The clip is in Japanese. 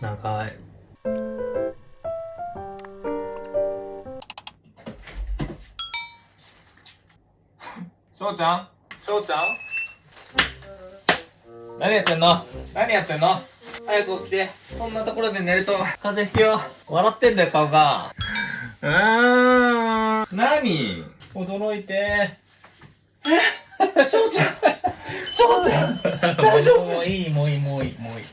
長い。しょうちゃん？しょうちゃん？何やってんの？何やってんの？早く起きて。そんなところで寝ると。風邪ひくよ。笑ってんだよ顔が。うー。ん何？驚いて。え？翔ちゃん？翔ちゃん大丈夫もういい、もういい、もういい、もういい。